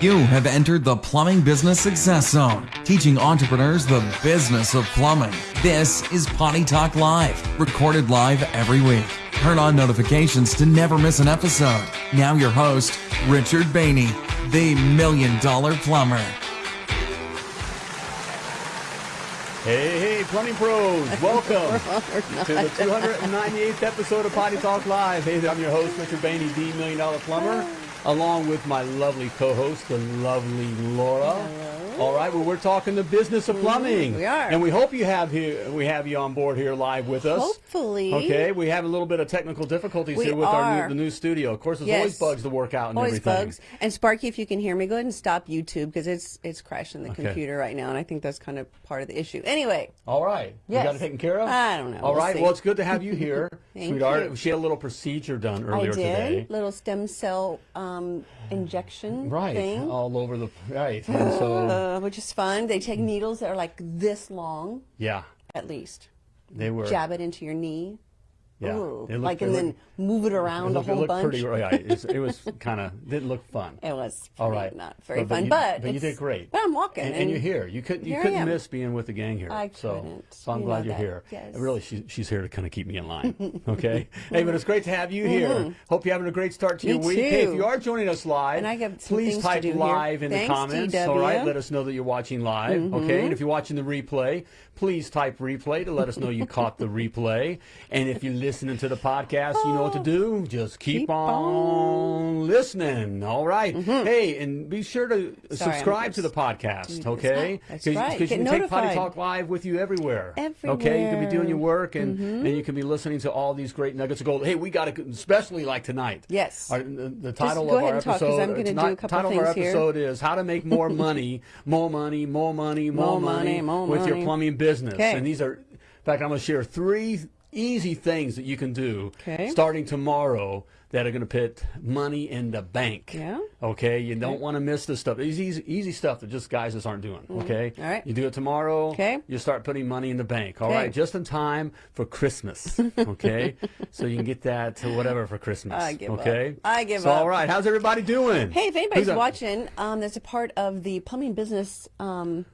You have entered the Plumbing Business Success Zone, teaching entrepreneurs the business of plumbing. This is Potty Talk Live, recorded live every week. Turn on notifications to never miss an episode. Now, your host, Richard Bainey, the Million Dollar Plumber. Hey, hey, plumbing pros, welcome to the 298th episode of Potty Talk Live. Hey, I'm your host, Richard Bainey, the Million Dollar Plumber along with my lovely co-host, the lovely Laura. Hello. All right, well, we're talking the business of mm-hmm. plumbing. we are, and we hope you have here we have you on board here live with us. Hopefully, okay. We have a little bit of technical difficulties we here with are. our new, the new studio. Of course, there's yes. always bugs to work out and always everything. bugs. And Sparky, if you can hear me, go ahead and stop YouTube because it's it's crashing the okay. computer right now, and I think that's kind of part of the issue. Anyway. All right. Yes. You got it taken care of. I don't know. All we'll right. See. Well, it's good to have you here, sweetheart. You. She had a little procedure done earlier I did. today. Little stem cell um, injection right. thing. All over the right. And so, uh, which is fun. They take needles that are like this long. Yeah. At least. They were. Jab it into your knee. Yeah, Ooh, looked, like and then move it around it looked, a whole it bunch. Pretty, yeah, it was kind of didn't look fun. It was all right, not very but, but fun, you, but but you did great. But I'm walking, and, and, and you're here. You couldn't you couldn't miss being with the gang here. I so, couldn't. So I'm you glad you're that. here. Yes. Really, she, she's here to kind of keep me in line. Okay. hey, but it's great to have you here. Mm-hmm. Hope you're having a great start to Me your week. Too. Hey, if you are joining us live, and I got please type live here. in Thanks, the comments. DW. All right, let us know that you're watching live. Mm-hmm. Okay, and if you're watching the replay, please type replay to let us know you caught the replay. And if you're listening to the podcast, you know what to do. Just keep, keep on, on, listening. All right. Mm-hmm. Hey, and be sure to Sorry, subscribe to the podcast. Okay. That's right. Because you can notified. take Potty Talk live with you everywhere. Everywhere. Okay. You can be doing your work and mm-hmm. and you can be listening to all these great nuggets of gold. Hey, we got to, especially like tonight. Yes. Our, the, the, title of our talk, episode. I'm going to do a title of our here. episode is how to make more money, more money, more money, more, More money, more with your plumbing business. Okay. And these are, in fact, I'm going to share three easy things that you can do Okay. starting tomorrow that are going to put money in the bank. Yeah. Okay. You don't want to miss this stuff. It's easy, easy stuff that just guys just aren't doing. Okay. Mm-hmm. All right. You do it tomorrow. Okay. You start putting money in the bank. All Okay. right. Just in time for Christmas. Okay. so you can get that to whatever for Christmas. I give up. okay. I give so, up. All right. How's everybody doing? Hey, if anybody's watching, um, that's a part of the plumbing business. Um,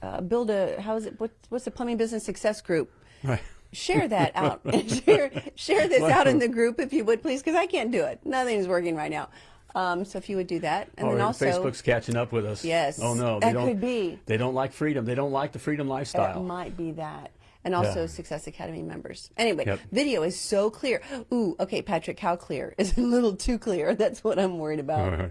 uh, build a how is it? What, what's the plumbing business success group? Right. Share that out. share share this out in the group if you would, please, because I can't do it. Nothing's working right now. Um, so if you would do that, and Or then also Facebook's catching up with us. Yes. Oh no, That they don't. could be. They don't like freedom. They don't like the freedom It lifestyle. might be that. And also Yeah. Success Academy members. Anyway, Yep. video is so clear. Ooh, okay, Patrick, how clear? Is a little too clear? That's what I'm worried about.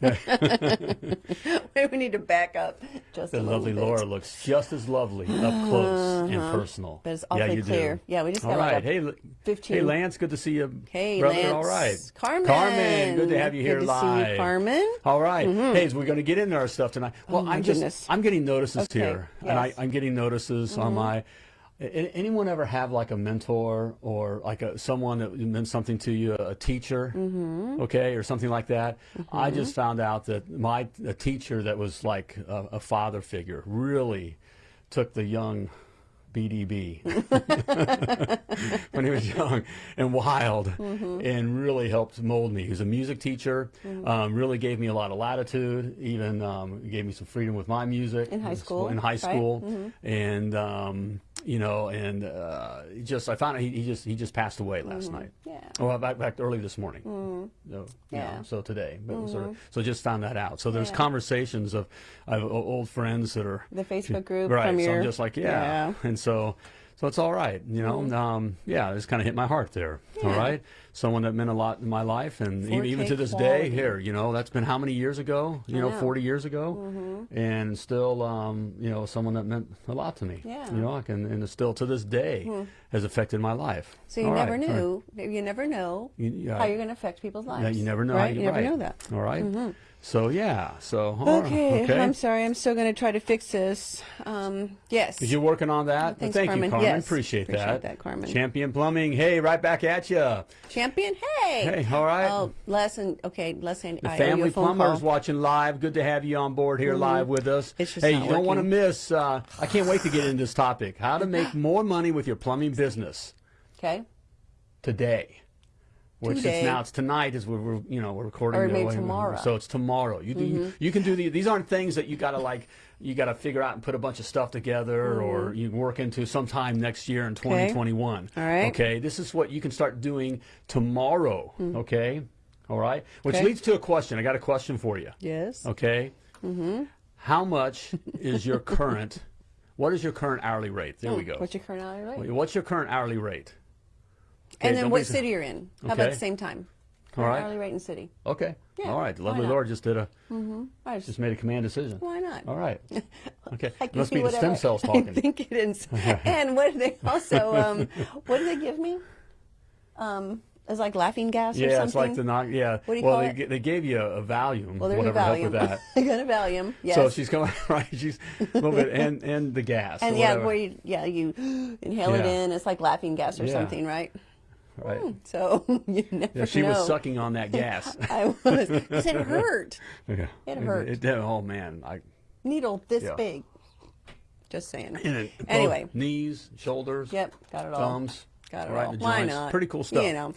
We need to back up just The a little lovely bit. Laura looks just as lovely up close and personal. Uh-huh. But it's yeah, you clear. Do. Yeah, we just all got like right. a hey, 15 Hey, Lance, good to see you. Hey, brother. Lance. All right. Carmen. Carmen, good to have you here Good to see you, live. Carmen. All right. Hey, so we're going to get into our stuff tonight. Well, Oh, I'm just goodness. I'm getting notices Okay, here, and I, yes. Mm-hmm. I'm getting notices on my. Anyone ever have like a mentor or like a someone that meant something to you, a teacher, Mm-hmm. okay, or something like that? I just found out that my a teacher that was like a, a father figure really took the young BDB when he was young and wild Mm-hmm. and really helped mold me. He was a music teacher, um, really gave me a lot of latitude, even um, gave me some freedom with my music. In high school, In high right? school. And, um, you know, and uh, he just, I found out he, he just he just passed away last night. Mm-hmm. Yeah. Well, back, back early this morning. Mm. So, you know, Yeah. so today. But sort of, so just found that out. So there's Yeah. conversations of, I have old friends that are The Facebook group right. from so your I'm just like, yeah. Yeah. Mm-hmm. And so, so it's all right, you know. Um, yeah, it just kind of hit my heart there. All Yeah. right, someone that meant a lot in my life, and even, even to this quality. day, here, you know, that's been how many years ago? You know, know. 40 years ago, Mm-hmm. and still, um, you know, someone that meant a lot to me. Yeah. You know, I can, and still to this day has affected my life. So you All never right, all knew. You never know You- how you're going to affect people's lives. Yeah, you never know. Right? how You never right. know that. Mm-hmm. All right? So yeah. So Okay, okay. I'm sorry. I'm still going to try to fix this. Um, yes. You're working on that. Thanks, Thank Carmen. you, Carmen. Yes, Appreciate, appreciate that. that, Carmen. Champion Plumbing. Hey, right back at you. Champion. Hey. Hey, all right. Oh, Les and okay, Les and The I you family plumbers call. watching live. Good to have you on board here live with us. It's just hey, you don't want to miss. Uh, I can't wait to get into this topic. How to make more money with your plumbing business Okay. today. Which today. it's now it's tonight as we're, we're you know we're recording. Or the- maybe tomorrow. So it's tomorrow. You do, you, mm-hmm. you can do the, these aren't things that you got to like you got to figure out and put a bunch of stuff together mm. or you work into sometime next year in 2021. All right. Okay. This is what you can start doing tomorrow. Mm. Okay. All right. Which Okay. leads to a question. I got a question for you. yes. Okay. Mm-hmm. How much is your current? what is your current hourly rate? There we go. What's your current hourly rate? What's your current hourly rate? And then what city you're in? How about Okay. at the same time? All right. Hourly rate and city. Okay. Yeah, All right. Lovely not? Laura just did a I just, just made a command decision. why not? All right. Okay. I can Must be the stem cells talking. I think it is. and what do they also? Um, what do they give me? Um, it's like laughing gas or something. Yeah, it's like the knock. Yeah. What do you well, call they, it? they gave you a, a Valium. well, there's helped Valium. with that. I got a Valium. Yes. So she's coming right. She's a little bit and and the gas. and yeah, whatever. where you, yeah, you inhale it in. It's like laughing gas or Yeah. something, right? Right. So you never Yeah, she know. was sucking on that gas. I was because it hurt. yeah. It hurt. It, did. Oh man. I. Needle this Yeah. big. Just saying. And it, both Anyway. knees, shoulders. Yep, got it all. Thumbs. Got it right, all. Why not? Pretty cool stuff. You know. All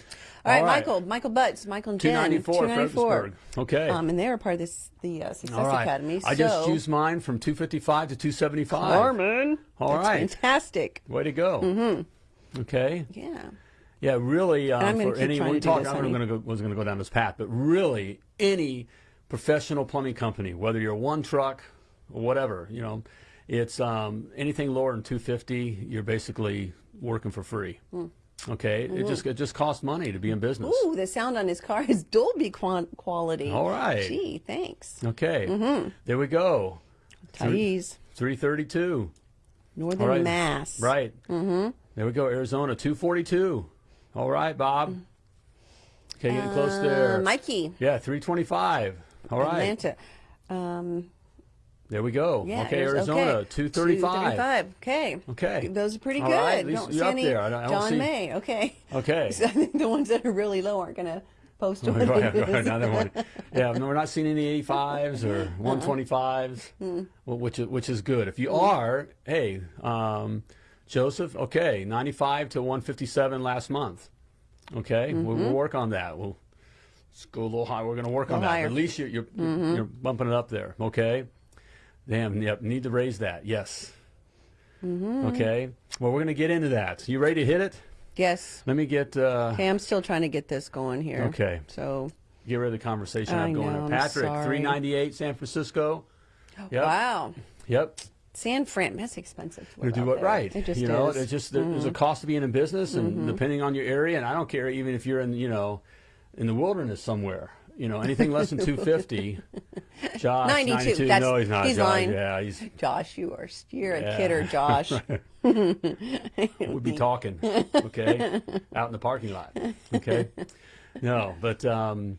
right, All right. Michael. Michael Butts. Michael and Jen. 294 Fredericksburg. Okay. Um, and they're part of this the uh, Success All right. Academy. I just used mine from 255 to 275. Carmen. All That's right. Fantastic. Way to go. Mm-hmm. Okay. Yeah. Yeah, really. Uh, I'm gonna for any, we talk, going to go, was going to go down this path, but really, any professional plumbing company, whether you're one truck or whatever, you know, it's um, anything lower than 250, you're basically working for free. Okay, it just it just costs money to be in business. Hmm. Ooh, the sound on his car is Dolby quality. All right. Gee, thanks. Okay, Mm-hmm. there we go. Thais, 332. Northern All right. Mass. Right. Mm-hmm. There we go. Arizona 242. All right, Bob. Okay, getting close Uh, there. Mikey, Yeah, 325. All right. Atlanta. Um, There we go. yeah. okay, Arizona okay. 235. 235. Okay. Okay. Those are pretty All good. right, at least don't you're see up any there. I don't- I don't John see- May. Okay. Okay. So I think the ones that are really low aren't going to post what Right, right, another one. Yeah, no, we're not seeing any 85s or Uh-huh. 125s, Hmm. which is which is good. If you are, hey, um, Joseph, okay, 95 to 157 last month. Okay, we'll, Mm-hmm. we'll work on that. We'll let's go a little high. We're going to work on that. higher. At least you're you're, you're bumping it up there. Okay. Damn. Yep. Need to raise that. Yes. Mm-hmm. Okay. Well, we're going to get into that. You ready to hit it? Yes. Let me get. Uh, Okay, I'm still trying to get this going here. Okay. So, get rid of the conversation I I'm going know. I'm Patrick, sorry. 398 San Francisco. Yep. wow. Yep. San Fran, that's expensive. to do it there. right. It just you know, is. Mm-hmm. it's just there- there's a cost to being in business, and depending on your area, and I don't care even if you're in you know in the wilderness somewhere. You know, anything less than 250. Josh, 92, 92. that's- no, he's not. he's Josh. lying. Yeah, he's. Josh, you are you're a Yeah. kidder, Josh. We'd be talking, okay, out in the parking lot, okay. No, but um,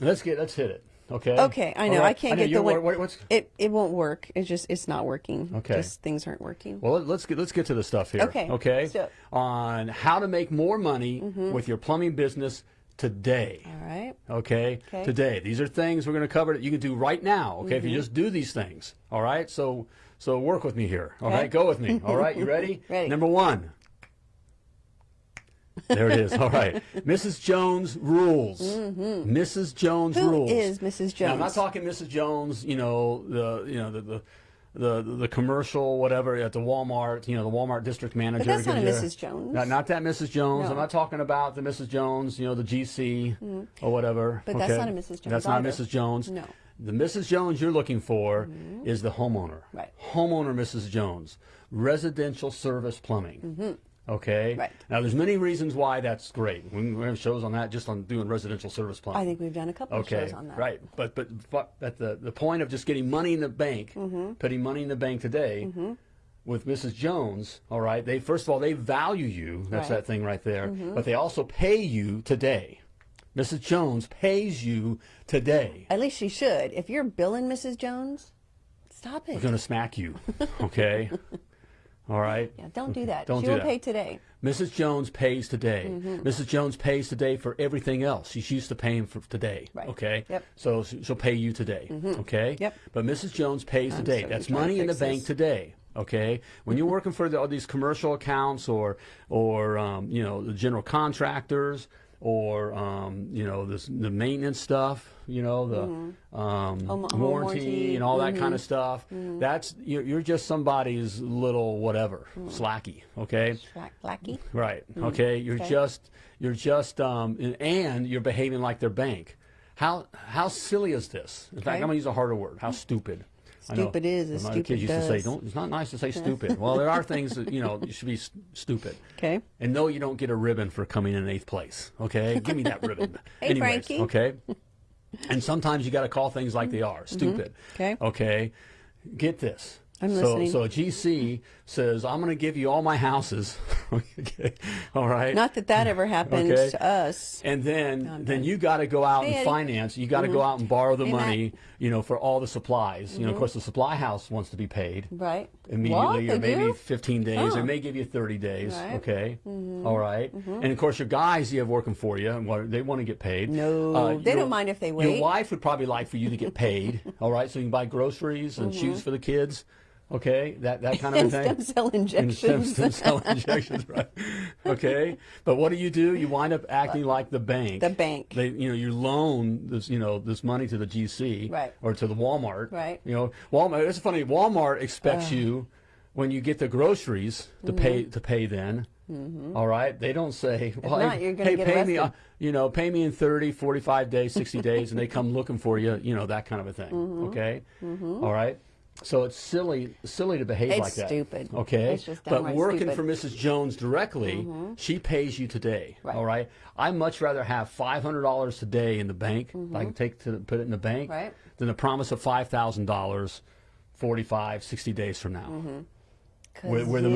let's get let's hit it, okay. Okay, I know. Right. I can't know get you're- the one. what- It it won't work. It's just it's not working. Okay. Just things aren't working. Well, let- let's get let's get to the stuff here. Okay, Okay. so- On how to make more money mm-hmm. with your plumbing business today. All right. Okay? Okay. Today. These are things we're going to cover that you can do right now. Okay. If you mm-hmm. just do these things. All right. So so work with me here. All Okay. right. Go with me. All right. You ready? Ready. Number one. There it is. All right. Mrs. Jones rules. Mrs. Jones Mm-hmm. Who rules. is Mrs. Now, I'm not talking Mrs. Jones, you know, the you know the the the, the commercial whatever at the Walmart, you know, the Walmart district manager. But that's not a Mrs. Jones. Not, not that Mrs. Jones. I'm not talking about the Mrs. Jones, you know, the GC or whatever. Mm-hmm. But that's not a Mrs. Jones That's not either. Mrs. Jones. No. The Mrs. Jones you're looking for is the homeowner. Right. Homeowner Mrs. Jones. Residential service plumbing. Okay. Right. Now, there's many reasons why that's great. We have shows on that just on doing residential service plumbing. I think we've done a couple of Okay, shows on that. right. But but but at the the point of just getting money in the bank, Mm-hmm. putting money in the bank today, with Mrs. Jones, all right. They first of all they value you. That's Right. that thing right there. But they also pay you today. Mrs. Jones pays you today. At least she should. If you're billing Mrs. Jones, stop it. I'm gonna smack you. Okay. All right. yeah, don't do that. Don't she do will that. pay today. Mrs. Jones pays today. Mm-hmm. Mrs. Jones pays today for everything else. She's used to paying for today. Right. Okay. Yep. So she- she'll pay you today. Okay. Yep. But Mrs. Jones pays today. That's money in the fix bank today. Okay. When you're working for the, all these commercial accounts or or um, you know the general contractors or um, you know this, the maintenance stuff, you know the Mm-hmm. um, Home- home warranty, warranty. and all that kind of Mm-hmm. stuff. That's you're, you're just somebody's little whatever Mm. slacky, okay? Blacky. Right. Okay. You're Okay. just you're just um, and- and you're behaving like their bank. How how silly is this? In fact, I'm gonna use a harder word. How stupid. Stupid is as stupid kids used to say, does. "Don't." It's not nice to say stupid. well, there are things that you know you should be stupid. Okay. And no, you don't get a ribbon for coming in eighth place. Okay, give me that ribbon. Hey, Anyways, Frankie. okay. And sometimes you got to call things like they are. Stupid. Mm-hmm. Okay. Okay. Get this. I'm so, listening. so a GC says, I'm going to give you all my houses. okay. All right. Not that that ever happened Okay. to us. and then, I'm then you got to go out and Mm-hmm. finance. You got to go out and borrow the. Mm-hmm. money, you know, for all the supplies. You know, of course, the supply house wants to be paid Right. immediately, What? or They maybe do? 15 days, Huh. or may give you 30 days. Right. Okay, Mm-hmm. All right. and of course your guys you have working for you, and what- they want to get paid. Uh, No, they your- don't mind if they wait. Your wife would probably like for you to get paid. all right, so you can buy groceries and shoes for the kids. Okay, that that kind of Mm-hmm. Thing. stem cell stem, injections. stem cell injections, right? Okay, but what do you do? You wind up acting like the bank. The bank. They, you know, you loan this, you know, this money to the GC, Right. or to the Walmart, Right. You know, Walmart. It's funny. Walmart expects you when you get the groceries to pay to pay. Then, all right. They don't say, well, Mm-hmm. not, hey, you're gonna hey, get pay me, uh, you know, pay me in 30, 45 days, 60 days, and they come looking for you, you know, that kind of a thing. Mm-hmm. Okay, all right. So it's silly, silly to behave It's like that. stupid. Okay, It's just but working stupid. Mm-hmm. for Mrs. Jones directly, she pays you today. Right. All right. I much rather have five hundred dollars today in the bank. I can take to put it in the bank Mm-hmm. Right. than the promise of five thousand dollars 45, 60 days from now. 'Cause Where, where the,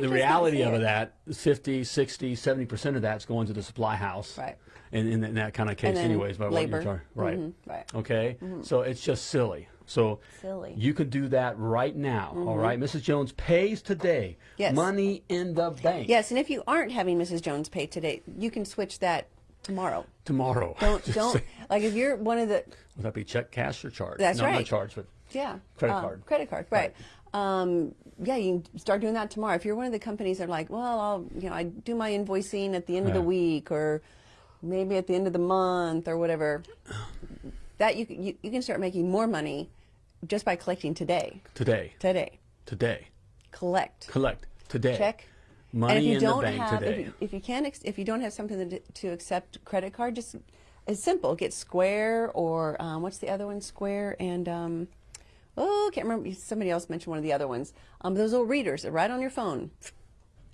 the reality of that, 50, 60, 70% of that's going to the supply house. Right. In, in, in that kind of case, anyways, by labor. what you're charging. Right. Mhm, right. Mm-hmm. Okay. So it's just silly. So Silly. Mm-hmm. you can do that right now. all right. Mrs. Jones pays today. Yes. Money in the bank. Yes, and if you aren't having Mrs. Jones pay today, you can switch that tomorrow. Tomorrow. Don't don't say- like if you're one of the Would that be check, cash, or charge? That's no, right. not charge, but yeah Credit um, card. credit card right. Um, yeah, you can start doing that tomorrow. If you're one of the companies that are like, well, I'll you know I do my invoicing at the end of the week or maybe at the end of the month or whatever, that you can- you, you can start making more money just by collecting today. today. Today, Today. collect. Collect. Today. check. Money and if you in don't the bank have, today. If you, if you can't, ex- if you don't have something to, to accept credit card, just it's simple. Get Square or um, what's the other one? Square and um, oh, can't remember. Somebody else mentioned one of the other ones. Um, those little readers, right on your phone,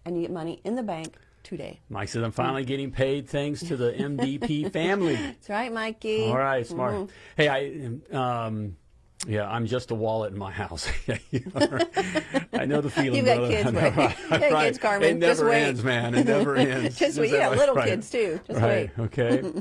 and you get money in the bank today. Mike says, I'm finally getting paid thanks to the MDP family. That's right, Mikey. All right, smart. Mm-hmm. Hey, I, um, yeah, I'm just a wallet in my house. I know the feeling. You've got brother. kids, right? right, You got right. kids, Carmen. It Just never wait. ends, man. It never ends. Just wait. You got little Right. kids too. Just right. wait. Okay.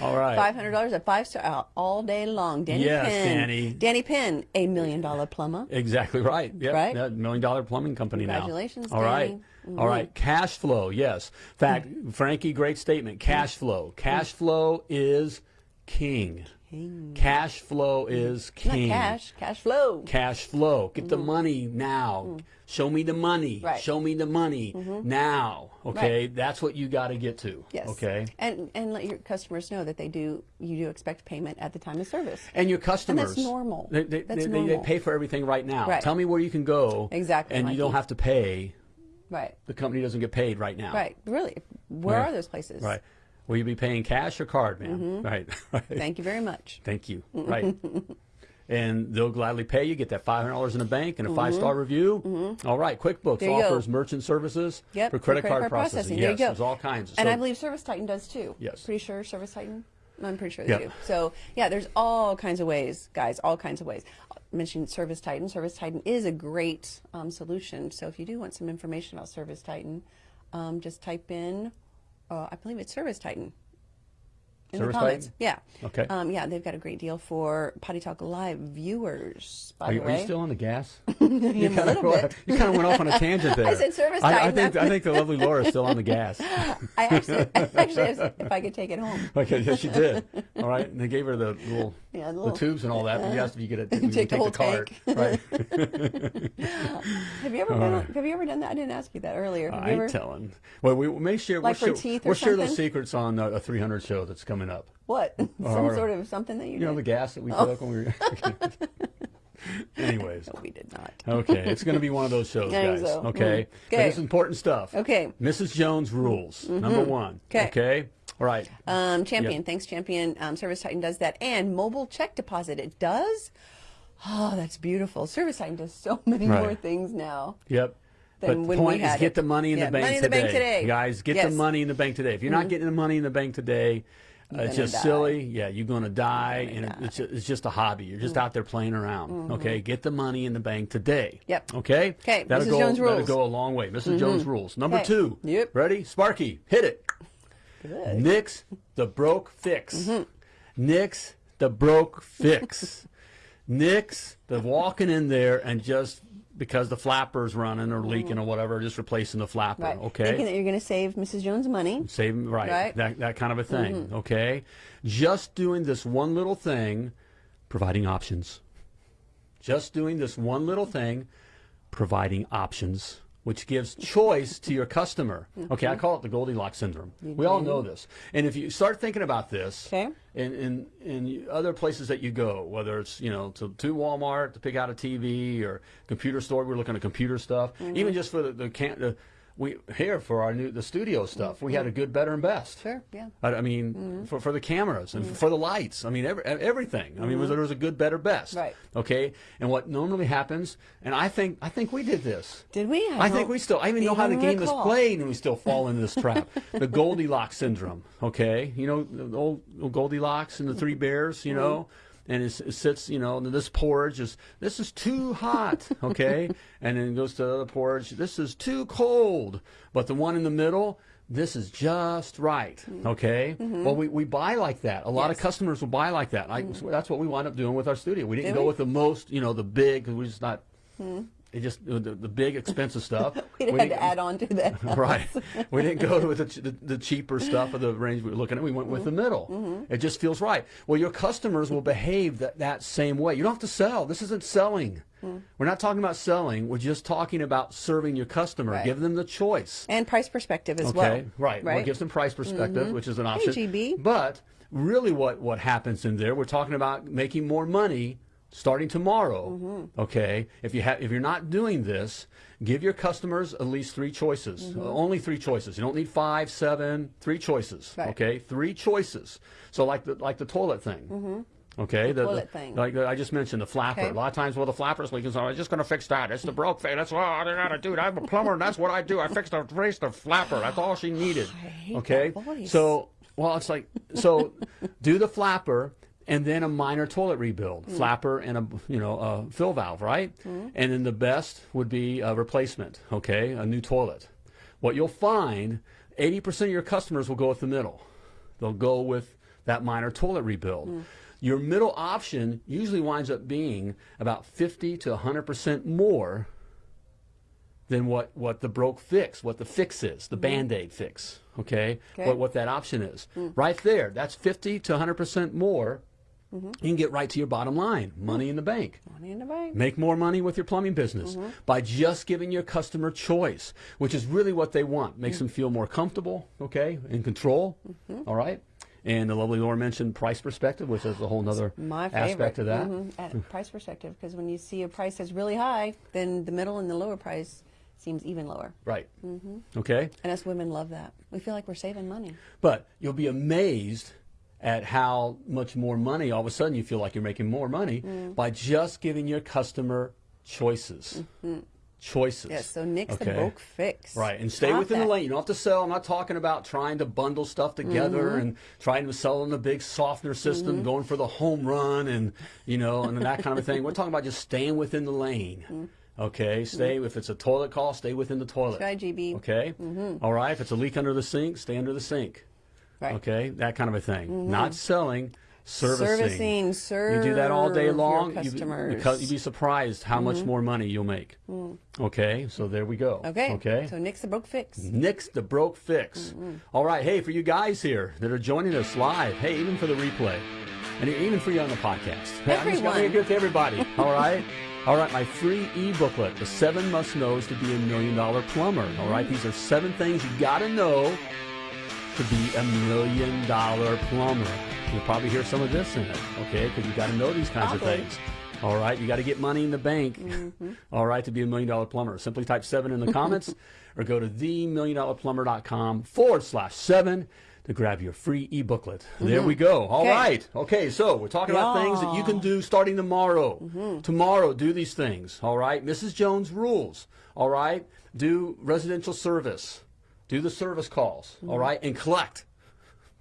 All right. Five hundred dollars, at five star out all day long. Danny Yes, Penn. Danny. Danny Penn, a million dollar plumber. Exactly right. Yep. Right? That million dollar plumbing company now. Congratulations, now. All right. Danny. Mm-hmm. All right. Cash flow. Yes. In fact, Frankie, great statement. Cash flow. Cash flow is king. king. Cash flow mm-hmm. is Not king. cash, cash flow. Cash flow. Get the mm-hmm. money now. Mm-hmm. Show me the money. Right. Show me the money now. Okay. That's what you got to get to. Yes. Okay. And and let your customers know that they do you do expect payment at the time of service. And your customers. normal. They, they, That's they, they- they pay for everything right now. Right. Tell me where you can go. Exactly, And you don't have to pay. Right. The company doesn't get paid right now. Right. Really. Where Right. are those places? Right. Will you be paying cash or card, ma'am? Mm-hmm. Right. right. Thank you very much. Thank you. Right. and they'll gladly pay you. Get that five hundred dollars in the bank and a mm-hmm. five star review. Mm-hmm. All right. QuickBooks. There go. offers merchant services Yep. for credit, card, processing. There yes, you go. there's all kinds. And So- I believe Service Titan does too. Yes. Pretty sure Service Titan. I'm pretty sure they Yeah. do. So yeah, there's all kinds of ways, guys. All kinds of ways. Mentioned Service Titan. Service Titan is a great um, solution. So if you do want some information about Service Titan, um, just type in. Uh, I believe it's Service Titan. In Service the comments. Yeah. Okay. Um, yeah, they've got a great deal for Potty Talk Live viewers. By Are you, the are you still on the gas? you kind little of bit. you kind of went off on a tangent there. I said service I, I think I think the lovely Laura is still on the gas. I actually, actually, asked if I could take it home. Okay, yes, she did. All right, and they gave her the little, Yeah, the the, tubes and all that. But you asked if you could you Take the could whole cart. tank. Right. Have you ever been? on- Have you ever done that? I didn't ask you that earlier. Have I ain't ever? telling. Well, we may share. Like we'll for share, teeth or we'll share those secrets on a, a 300 show that's coming up. What? Some Or- sort of something that you, You know the gas that we Oh. took when we were. Anyways. No, we did not. Okay, it's going to be one of those shows, guys. so. Okay, Mm. but it's important stuff. Okay. Mrs. Jones rules. Number one. Okay. Okay? All right. Um, Champion, Yep. thanks, Champion. Um, Service Titan does that, and mobile check deposit. It does. Oh, that's beautiful. Service Titan does so many Right. more things now. Yep. But the point is, get it. the money in Yeah, the bank money in today. the bank today. Guys, get Yes. Mm-hmm. the money in the bank today. If you're not getting the money in the bank today, it's just die. silly. Yeah, you're going to die, and die. It's, it's just a hobby. You're just mm-hmm. out there playing around. Mm-hmm. Okay, get the money in the bank today. Yep. Okay. Okay. That'll Mrs. go. Jones That'll go a long way. missus mm-hmm. Jones rules. Number two. Yep. Ready? Sparky, hit it. Good. Nix the broke fix. Mm-hmm. Nix the broke fix. Nix the walking in there and just because the flapper's running or leaking mm-hmm. or whatever, just replacing the flapper. Right. Okay. Thinking that you're going to save Mrs. Jones money. Save right, Right. That that kind of a thing. Mm-hmm. Okay. Just doing this one little thing, providing options. Just doing this one little thing, providing options, which gives choice to your customer. Okay, Mm-hmm. I call it the Goldilocks syndrome. we all know this. And if you start thinking about this Okay. in, in, in other places that you go, whether it's, you know, to, to Walmart to pick out a TV or computer store, we're looking at computer stuff, Mm-hmm. even just for the, the, can, the we here for our new the studio stuff, we had a good, better, and best. Sure, yeah. I, I mean, mm-hmm. for, for the cameras and mm-hmm. for the lights. I mean, every, everything. I mean, there mm-hmm. was a good, better, best. Right. Okay. And what normally happens, and I think I think we did this. Did we? I think we still. I even know how the game is played, and we still fall into this trap. the Goldilocks syndrome. Okay, you know the old, old Goldilocks and the three bears. You know, and it, it sits. You know, this porridge is this is too hot. Okay, and then it goes to the other porridge. This is too cold. But the one in the middle. This is just right, mm-hmm. okay? Mm-hmm. Well, we, we buy like that. A lot of customers will buy like that. I, mm-hmm. That's what we wind up doing with our studio. We didn't Did go we? with the most, you know, the big. 'cause we're just not. Hmm. It just the, the big expensive stuff. We had didn't- to add on to that. right. We didn't go with the, the, the cheaper stuff of the range we were looking at. We went with mm-hmm. the middle. Mm-hmm. It just feels right. Well, your customers will behave that, that same way. You don't have to sell. This isn't selling. Hmm. We're not talking about selling. We're just talking about serving your customer. Right. Give them the choice. And price perspective as Okay, well. right. Well, it Right. gives them price perspective, mm-hmm. which is an option. GB. But really, what what happens in there? We're talking about making more money starting tomorrow. Mm-hmm. Okay, if you have if you're not doing this, give your customers at least three choices. Mm-hmm. Uh, only three choices. You don't need five, seven. Three choices. Right. Okay, three choices. So like the like the toilet thing. Okay, the, Mm-hmm. toilet thing. like the, I just mentioned the flapper. Okay. A lot of times, well, the flapper's leaking, so I'm just going to fix that. It's the broke thing. That's what I gotta do. I'm a plumber, and that's what I do. I fix the race the flapper. That's all she needed. Okay, so well, it's like so do the flapper and then a minor toilet rebuild, Hmm. flapper and a you know a fill valve, right? And then the best would be a replacement. Okay, a new toilet. What you'll find, 80% of your customers will go with the middle. They'll go with that minor toilet rebuild. Hmm. Your middle option usually winds up being about 50 to 100% more than what, what the broke fix, what the fix is, the band-aid fix, okay? Okay. What, what that option is. Right there, that's 50 to 100% more. You can get right to your bottom line, money in the bank. Money in the bank. Make more money with your plumbing business by just giving your customer choice, which is really what they want. Makes them feel more comfortable, okay, in control. all right. And the lovely Laura mentioned price perspective, which is a whole other aspect of that. Mhm. At price perspective, because when you see a price that's really high, then the middle and the lower price seems even lower. Right. Mm-hmm. Okay. And us women love that. We feel like we're saving money. But you'll be amazed at how much more money all of a sudden you feel like you're making more money Mm. by just giving your customer choices. Choices. Yes. So Nix the Okay. broke fix. Right, and stay Got within that. the lane. You don't have to sell. I'm not talking about trying to bundle stuff together Mm-hmm. and trying to sell in the big softener system, going for the home run and you know and that kind of a thing. We're talking about just staying within the lane. Mm. Okay, stay. If it's a toilet call, stay within the toilet. Try GB. Okay. Mm-hmm. All right. If it's a leak under the sink, stay under the sink. Right. Mm-hmm. Okay, that kind of a thing. Not selling, servicing. Servicing, You do that all day serve your long. you- customers. Mm-hmm. because you'd be surprised how much more money you'll make. Okay, so there we go. Mm. Okay. Okay. So Nix the broke fix. Nix the broke fix. All right, hey, for you guys here that are joining us live, hey, even for the replay, and even for you on the podcast, hey, I'm just going to Everyone. give it to everybody. All right, all right, my free e-booklet, the seven must knows to be a million dollar plumber. All right, these are seven things you got to know to be a million dollar plumber. You'll probably hear some of this in it, okay? Because you got to know these kinds Probably. of things. All right, you got to get money in the bank. Mm-hmm. All right, to be a million dollar plumber. Simply type seven in the comments or go to themilliondollarplumber.com forward slash seven to grab your free e booklet. There mm-hmm. we go. All Okay. right. Okay, so we're talking about things that you can do starting tomorrow. Mm-hmm. Tomorrow, do these things. All right, Mrs. Jones rules. All right, do residential service, do the service calls. All mm-hmm. right, and collect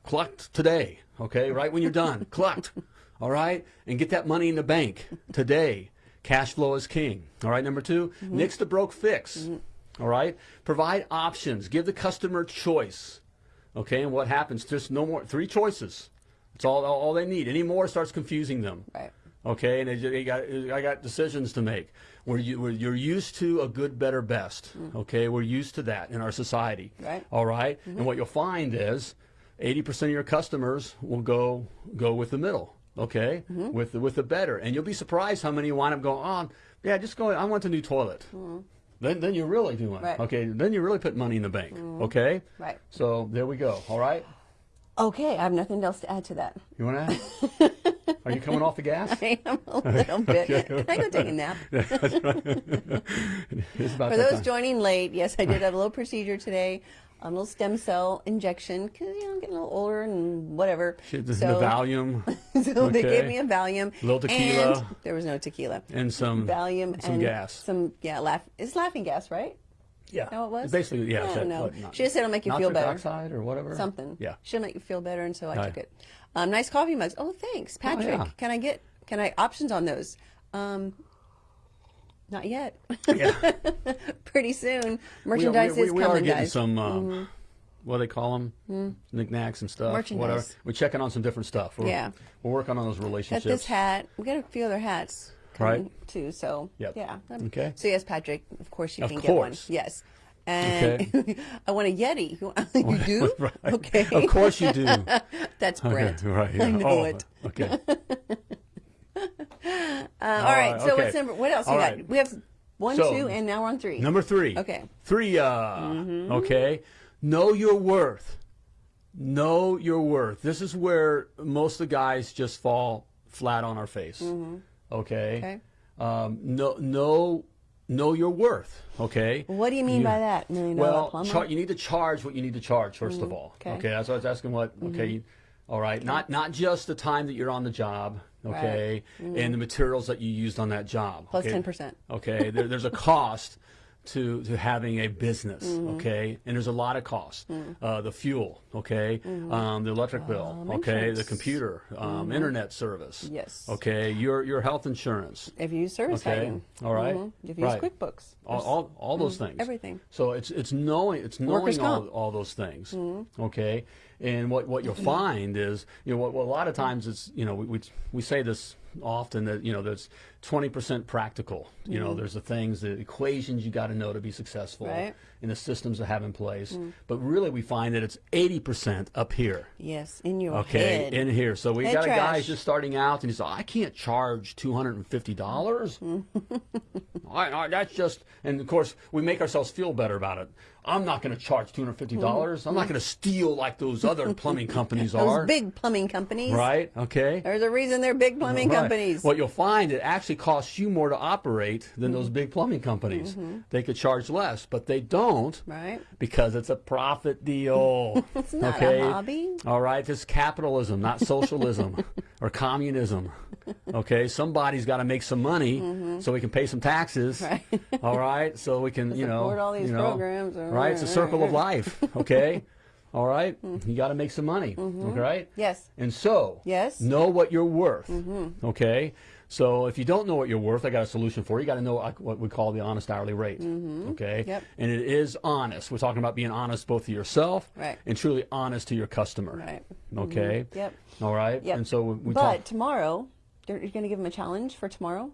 collect today, okay? Right when you're done, collect, all right? And get that money in the bank today. Cash flow is king, all right? Number 2 mm-hmm. nix the broke fix, mm-hmm. all right? Provide options, give the customer choice, okay? And what happens? Just no more, three choices. That's all, all they need. Any more starts confusing them. Right. Okay, and they, they got, I got decisions to make. Where you, where you're used to a good, better, best. Mm-hmm. Okay, we're used to that in our society. Right. All right? Mm-hmm. and what you'll find is, 80% of your customers will go go with the middle. Okay, mm-hmm. with the, with the better, and you'll be surprised how many wind up going, oh, yeah, just go. I want a new toilet. Then, then you're really doing Right. okay. Then you really put money in the bank. Okay, Right. So there we go. All right, Okay, I have nothing else to add to that. you want to? Are you coming off the gas? I am a little bit. Can I go take a nap? It's about For those time. joining late, yes, I did have a little procedure today, a little stem cell injection because you know I'm getting a little older and whatever. Shit, the, the So- Valium so they gave me a Valium. Little tequila. And there was no tequila. and some Valium some and gas. Some yeah, laugh. It's laughing gas, right? Yeah, know what it was? basically yeah. I that- don't know. what, not- She just said it'll make you feel nitric better. oxide or whatever. Something. Yeah. She'll make you feel better, and so I Right. took it. Um, nice coffee mugs. Oh, thanks, Patrick. yeah. Can I get? Can I options on those? Um, not yet. Yeah. Pretty soon. we, Merchandise we, we, is we are getting guys. some. Uh, What do they call them? Knickknacks and stuff. Whatever. Merchandise. We're checking on some different stuff. We're, Yeah. We're working on those Got relationships. this hat. We got a few other hats. Coming, Right. Too. So. Yep. Yeah. Okay. So yes, Patrick. Of course you Of can get one. course. Yes. And I want a Yeti. you do? Right. Okay. Of course you do. That's Brent. right. I know Oh, it. Okay. Uh, all right. right, So okay. what's number? What else All we got? right. We have one, So, two, and now we're on three. Number three. Okay. Three. Uh, Mhm. Okay. Know your worth. Know your worth. This is where most of the guys just fall flat on our face. Okay. Okay. Um, no, know know your worth. Okay. What do you mean You- by that? Million dollar Well, plumber? you need to charge what you need to charge 1st of mm-hmm. all. okay. Okay, that's what I was asking. What? Okay, mm-hmm. you- all right. Not not just the time that you're on the job. Okay, mm-hmm. and the materials that you used on that job. Plus okay? 10%. Okay, there, there's a cost to to having a business. Mm-hmm. Okay, and there's a lot of costs. Uh, the fuel. Okay, um, the electric bill. Mm. Um, okay, the insurance. Mm-hmm. computer, um, internet service. Yes. Okay, your your health insurance. If you use Service Okay. Titan. All right. Mhm. If you Right. use QuickBooks. all, all, all those things. Mm, everything. So it's it's knowing it's knowing all. Mm-hmm. all those things. Okay, and what what you'll find is you know what, what a lot of times it's you know we, we we say this often that you know there's 20% practical. You know mm. there's the things the equations you got to know to be successful. Right. And the systems to have in place. Mm. But really we find that it's 80% up here. Yes, in your Okay, head. in here. So we Head got a guy who's just starting out, and he's like, I can't charge two hundred and fifty dollars. I, I, that's just, and of course, we make ourselves feel better about it. I'm not going to charge two hundred fifty dollars. I'm not going to steal like those other plumbing companies Those are. big plumbing companies. right? Okay. There's a reason they're big plumbing Right. companies. What you'll find, it actually costs you more to operate than those Mm-hmm. big plumbing companies. They could charge less, but they don't Right. because it's a profit deal. It's not a okay? hobby. All right, this is capitalism, not socialism or communism. Okay, somebody's got to make some money mm-hmm. so we can pay some taxes. Right. All right, so we can, you know, all these you know, programs. Right, it's a circle of life. Okay, all right, mm-hmm. you got to make some money. Mm-hmm. All right. Yes. And so, Yes. know what you're worth. Okay, So if you don't know what you're worth, I got a solution for you. You got to know what we call the honest hourly rate. Mm-hmm. Okay. Yep. And it is honest. We're talking about being honest both to yourself Right. and truly honest to your customer. Right. Okay. Mm-hmm. Yep. All right. Yep. And so we, we but talk. tomorrow, you're, going to give them a challenge for tomorrow.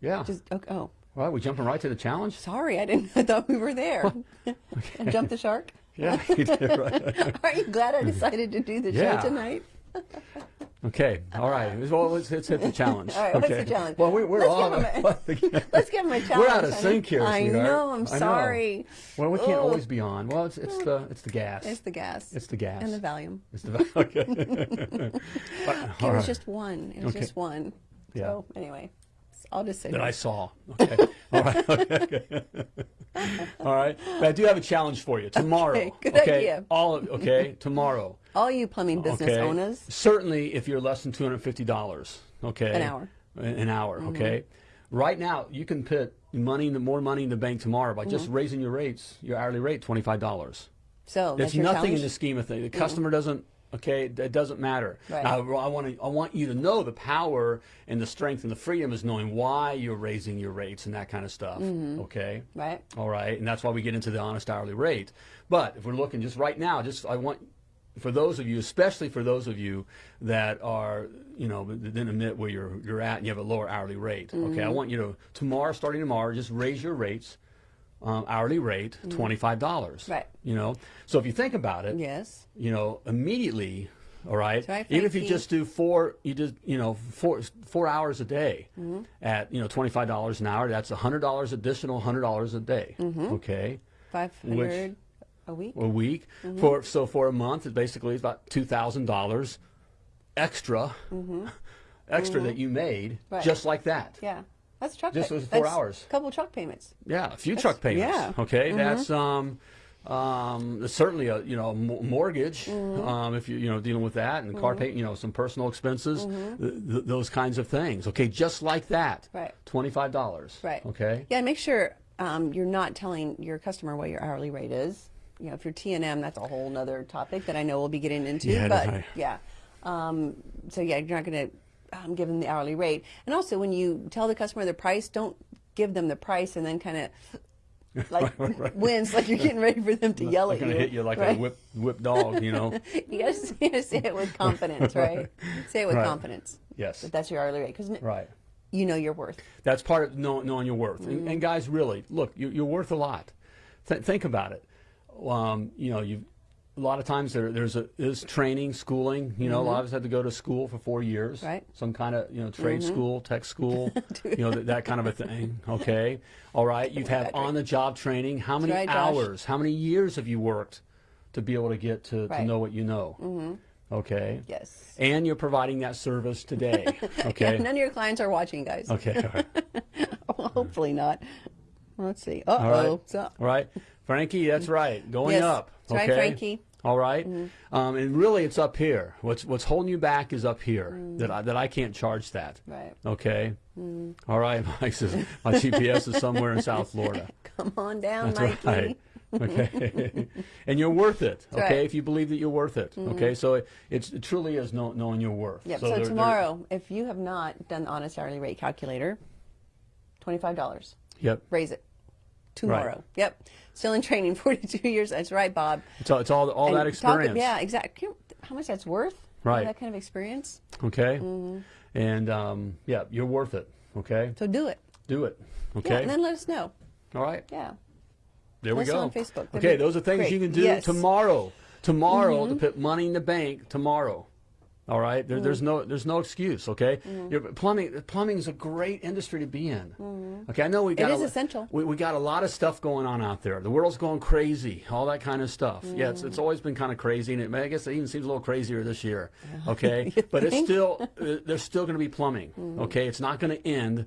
Yeah. Just okay, oh, oh. All right. We jumping right to the challenge. sorry, I didn't. I thought we were there. and jump the shark. Yeah. you did, right. Aren't you glad I decided to do the Yeah. show tonight? Okay. All right. Well, let's, let's hit the challenge. All right, what's the challenge? Well, we, we're Let's all. give a- Let's give him a challenge. We're out of sync here, I sweetheart. know. I'm I know. sorry. Well, we can't Oh. always be on. Well, it's it's the it's the gas. It's the gas. It's the gas. And the Valium. It's the okay. It was just one. It was Okay. just one. Yeah. So anyway, I'll just say that. I saw. Okay. All right. Okay. All right. But I do have a challenge for you tomorrow. Okay, good okay? idea. All of, okay. Tomorrow. All you plumbing business okay. owners. Certainly, if you're less than two hundred fifty dollars. Okay. An hour. An hour. Mm-hmm. Okay. Right now, you can put money in the more money in the bank tomorrow by Mm-hmm. just raising your rates, your hourly rate, twenty five dollars. So There's that's nothing challenge? in the scheme of things. The customer doesn't. Okay, it doesn't matter. Right. Now, I want to. I want you to know the power and the strength and the freedom is knowing why you're raising your rates and that kind of stuff. Mm-hmm. Okay. Right. All right, and that's why we get into the honest hourly rate. But if we're looking just right now, just I want for those of you, especially for those of you that are, you know, then admit where you're you're at and you have a lower hourly rate. Okay, I want you to tomorrow, starting tomorrow, just raise your rates, um, hourly rate, twenty five dollars. Right. You know, so if you think about it, Yes. you know, immediately, all right, even if you just do four, you just, you know, four four hours a day Mm-hmm. at, you know, twenty five dollars an hour. That's hundred dollars additional, hundred dollars a day. Mm-hmm. Okay, Five hundred a week. a week Mm-hmm. for so for a month, it basically is about two thousand dollars extra, extra that you made Mm-hmm. Right. just like that. Yeah. That's truck. Just those four that's hours. A couple truck payments. Yeah, a few truck payments. yeah. Mm-hmm. Okay, that's um, um, certainly a you know mo- mortgage Mm-hmm. um, if you you know dealing with that and car pay you know some personal expenses Mm-hmm. th- th- those kinds of things. Okay, just like that. Right. Twenty five dollars. Right. Okay. Yeah. Make sure um, you're not telling your customer what your hourly rate is. You know, if you're TNM, that's a whole other topic that I know we'll be getting into. Yeah, but right. yeah. Um, so yeah, you're not going to um, give them the hourly rate. And also, when you tell the customer the price, don't give them the price and then kind of like wins, like you're getting ready for them to yell at you. hit you like right? a whip whip dog. You know. You you gotta say it with confidence, right? say it with Right. confidence. Yes. That that's your hourly rate because right. you know your worth. That's part of know, knowing your worth. Mm-hmm. And, and guys, really, look, you, you're worth a lot. Th- think about it. Um, you know, you a lot of times there, there's a is training, schooling. You know, a lot of us had to go to school for four years. Right. Some kind of you know trade school, tech school. you know that, that kind of a thing. Okay. All right. You've had on the job training. How many right, hours? How many years have you worked to be able to get to, to Right. Mm-hmm. know what you know? Okay. Yes. And you're providing that service today. Okay. None of your clients are watching, guys. okay. Right. Well, hopefully not. Let's see. Uh All right. oh. So, All right. Frankie, that's right. Going Yes, up. that's right, okay? Frankie. Mm-hmm. All right? Um, and really, it's up here. What's what's holding you back is up here. That I, that I can't charge that. Mm. Right. Okay. All right. Mike says my GPS is somewhere in South Florida. come on down, That's Mikey. right. Okay. and you're worth it. Okay. right. Mm-hmm. If you believe that you're worth it. Okay. So it, it's, it truly is know, knowing your worth. Yep. So, there- there- tomorrow, if you have not done the honest hourly rate calculator, twenty-five dollars. Yep. Raise it. Tomorrow. Yep. Still in training, forty-two years. That's right, Bob. It's all, it's all, all And that talk- experience. yeah, exactly. How much that's worth? Right. That kind of experience. Okay. Mm-hmm. And um, yeah, you're worth it. Okay. So do it. Do it. Okay. Yeah, and then let us know. all right. Yeah. There we Also go. on Facebook. That'd Okay, those are things great. you can do Yes. Mm-hmm. tomorrow. Tomorrow to put money in the bank tomorrow. All right, there, there's no there's no excuse. Okay. Your- plumbing plumbing is a great industry to be in. Okay, I know we got is a, essential. We, we got a lot of stuff going on out there. The world's going crazy, all that kind of stuff. Yeah, it's, it's always been kind of crazy, and it, I guess it even seems a little crazier this year. Okay, but it's still uh, there's still going to be plumbing. Okay, it's not going to end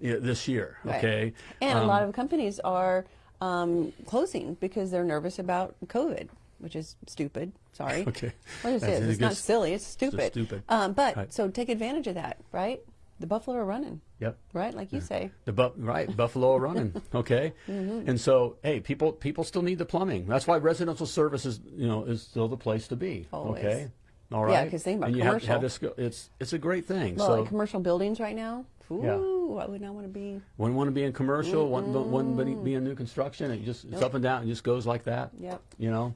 you know, this year. Right. Okay, And Um, a lot of companies are um, closing because they're nervous about COVID, which is stupid. Sorry. Okay. What is it? It's not silly. It's stupid. It's stupid. Um, but Right. so take advantage of that, right? The buffalo are running, Yep. right? Like you say. The bu- right Buffalo are running, okay, Mm-hmm. and so hey, people people still need the plumbing. That's why residential services, you know, is still the place to be. Always. Okay, all Yeah, because think about and you have, have this. It's it's a great thing. Well, so like commercial buildings right now, Ooh, I would not want to be. Wouldn't want to be in commercial. Wouldn't, wouldn't be- be in new construction. It just it's up and down. It just goes like that. Yep. You know.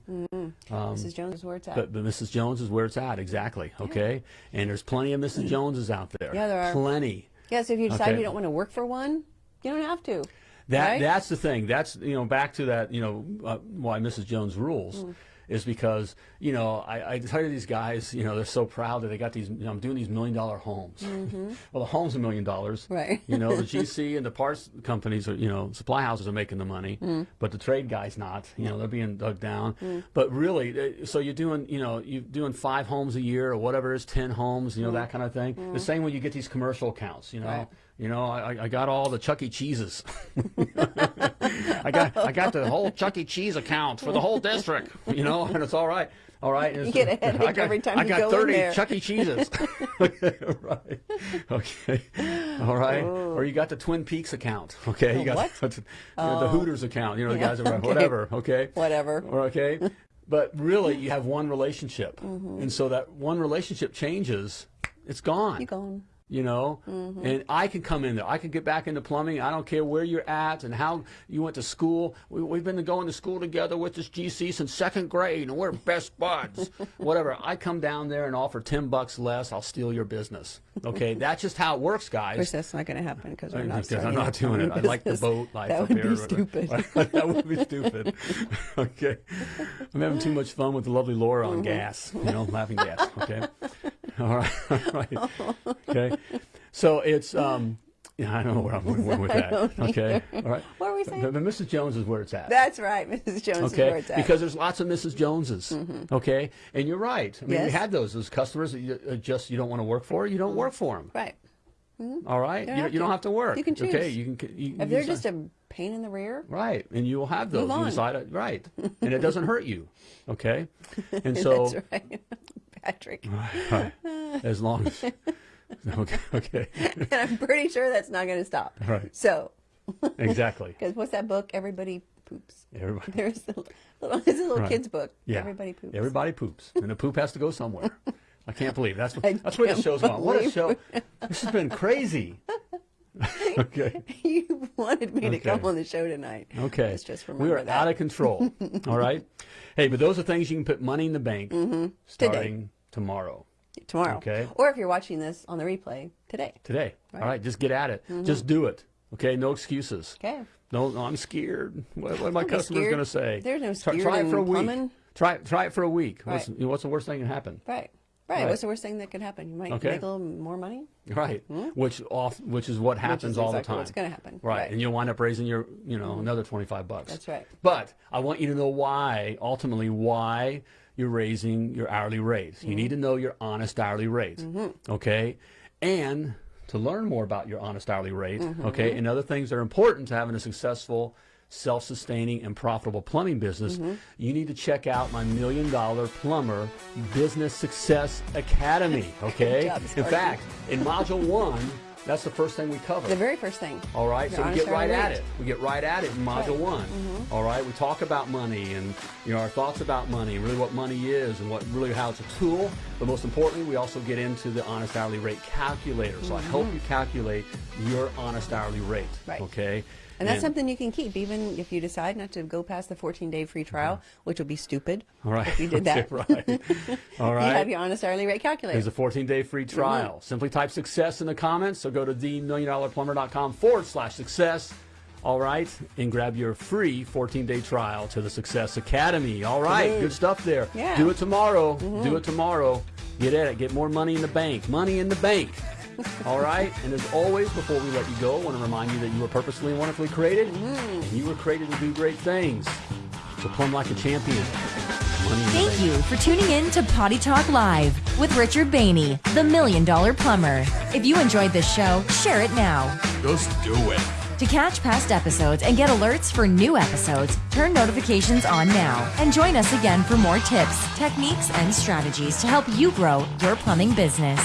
Mrs. Jones is where it's at. But, but Mrs. Jones is where it's at exactly. Okay. And there's plenty of Mrs. Joneses out there. Yeah, there are. Plenty. yeah, so if you decide Okay. you don't want to work for one, you don't have to. That right? that's the thing. That's you know back to that you know uh, why Mrs. Jones rules Mm. Is because you know I, I tell you these guys you know they're so proud that they got these you know, I'm doing these million dollar homes. Well, the home's a million dollars. Right. You know the GC and the parts companies are you know supply houses are making the money, Mm. but the trade guys not. You know they're being dug down. But really, so you're doing you know you're doing five homes a year or whatever it is, ten homes. You know that kind of thing. The same when you get these commercial accounts. You know. Mm. Right. You know, I, I got all the Chuck E. Cheeses. I got I got the whole Chuck E. Cheese account for the whole district, you know, and it's all right. All right. You get a headache I got, every time I you got go in 30 there. Chuck E. Cheeses. right. Okay. All right. Or you got the Twin Peaks account. Okay. You got what? know, the Hooters account. You know, the Yeah, guys are okay. whatever. Okay. Whatever. Or, okay. But really, you have one relationship, Mm-hmm. and so that one relationship changes. It's gone You gone. You know Mm-hmm. and i can come in there i can get back into plumbing i don't care where you're at and how you went to school we, we've been going to school together with this gc since second grade and we're best buds whatever i come down there and offer 10 bucks less i'll steal your business okay that's just how it works Of course, that's not going to happen because we're not. I'm not doing it. plumbing I like the boat life That would be stupid. that would be stupid. okay. I'm having too much fun with the lovely Laura on gas, you know, laughing gas. Okay. All right. All right. Okay. So it's, um, yeah, I don't know where I'm going with that. Okay. All right. What were we saying? But, but Mrs. Jones is where it's at. That's right, Mrs. Jones is where it's at. because there's lots of Mrs. Joneses. Okay, and you're right. I mean, we had those those customers that you uh, just you don't want to work for. You don't work for them. right. All right, you, you don't have to work. You can choose. Okay, you can. You, If they're just a pain in the rear, Right, and you will have those. Move You decide, right, and it doesn't hurt you. Okay, and so that's right, Patrick. as long as okay, okay, and I'm pretty sure that's not going to stop. Right. So, exactly. because what's that book? Everybody poops. Everybody, There's a little, it's a little Right. kid's book. yeah, Everybody poops. Everybody poops, and the poop has to go somewhere. I can't believe that's what, that's where the show's going. What a show! This has been crazy. okay. you wanted me to come on the show tonight. Okay. Let's just We are that. out of control. all right. Hey, but those are things you can put money in the bank Mm-hmm. starting tomorrow. tomorrow. Okay. Or if you're watching this on the replay today. Today. All right. Just get at it. Mm-hmm. Just do it. Okay. No excuses. Okay. No, no I'm scared. What, what are my customers going to say? There's no Try, scared try it for a in week. plumbing. Try, try it for a week. What's, Right. know, what's the worst thing that can happen? Right. Right. Right. What's the worst thing that could happen? You might Okay. make a little more money. Right. Which off, which is what happens Hmm? is all exactly the time. what's gonna happen. Right. Right. Hmm. And you'll wind up raising your, you know, another 25 bucks. That's right. But I want you to know why, ultimately, why you're raising your hourly rate. You Mm-hmm. need to know your honest hourly rate. Okay. And to learn more about your honest hourly rate, Mm-hmm. okay, and other things that are important to having a successful, self sustaining, and profitable plumbing business, Mm-hmm. you need to check out my Million Dollar Plumber Business Success Academy. Okay. job, In fact, in Module 1, that's the first thing we cover. The very first thing. All right, so we get right at it. We get right at it in module right. Mm-hmm. one. All right, we talk about money and you know our thoughts about money, and really what money is, and what really how it's a tool. But most importantly, we also get into the honest hourly rate calculator. So I help you calculate your honest hourly rate. Mm-hmm. Right. Okay. And that's something you can keep even if you decide not to go past the 14 day free trial, which would be stupid All right. if you did that. Right. All You have your honest hourly rate calculator. There's a 14-day free Mm-hmm. trial. Simply type success in the comments. So go to themilliondollarplumber.com forward slash success. All right, and grab your free 14-day trial to the Success Academy. All right, Woohoo. good stuff there. Yeah. Mm-hmm. Do it tomorrow. Do it tomorrow. Get at it. Get more money in the bank. Money in the bank. All right, and as always, before we let you go, I want to remind you that you were purposefully and wonderfully created, Mm-hmm. and you were created to do great things. So plumb like a champion. Money in the Thank you for tuning in to Potty Talk Live with Richard Bainey, the Million Dollar Plumber. If you enjoyed this show, share it now. Just do it. To catch past episodes and get alerts for new episodes, turn notifications on now and join us again for more tips, techniques, and strategies to help you grow your plumbing business.